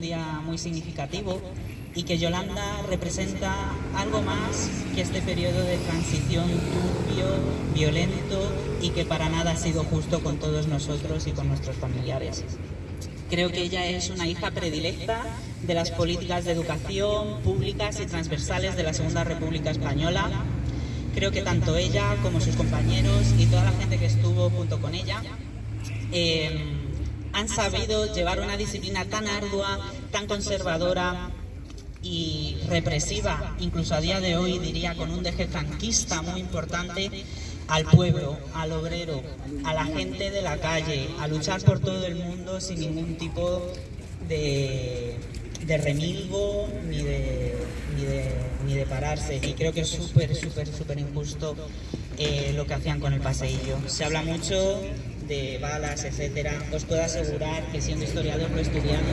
día muy significativo y que Yolanda representa algo más que este periodo de transición turbio, violento y que para nada ha sido justo con todos nosotros y con nuestros familiares. Creo que ella es una hija predilecta de las políticas de educación públicas y transversales de la Segunda República Española. Creo que tanto ella como sus compañeros y toda la gente que estuvo junto con ella eh, han sabido llevar una disciplina tan ardua, tan conservadora y represiva, incluso a día de hoy diría con un deje franquista muy importante, al pueblo, al obrero, a la gente de la calle, a luchar por todo el mundo sin ningún tipo de, remilgo ni de, ni de, pararse. Y creo que es súper, súper, súper injusto eh, lo que hacían con el paseillo. Se habla mucho de balas, etcétera, os puedo asegurar que siendo historiador lo he estudiado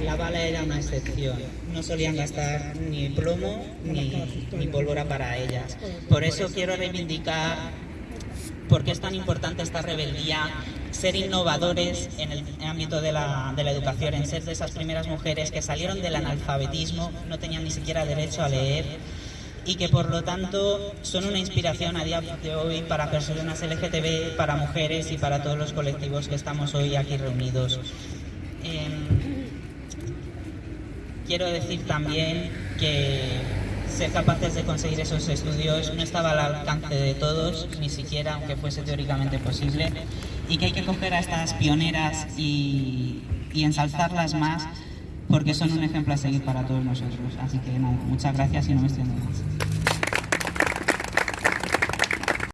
y la bala era una excepción. No solían gastar ni plomo ni, ni pólvora para ellas. Por eso quiero reivindicar por qué es tan importante esta rebeldía, ser innovadores en el ámbito de la, de la, educación, en ser de esas primeras mujeres que salieron del analfabetismo, no tenían ni siquiera derecho a leer, y que por lo tanto son una inspiración a día de hoy para personas LGTB, para mujeres y para todos los colectivos que estamos hoy aquí reunidos. Em, quiero decir también que ser capaces de conseguir esos estudios no estaba al alcance de todos, ni siquiera aunque fuese teóricamente posible, y que hay que coger a estas pioneras y, y ensalzarlas más porque son un ejemplo a seguir para todos nosotros. Así que nada, muchas gracias y no me extiendo más.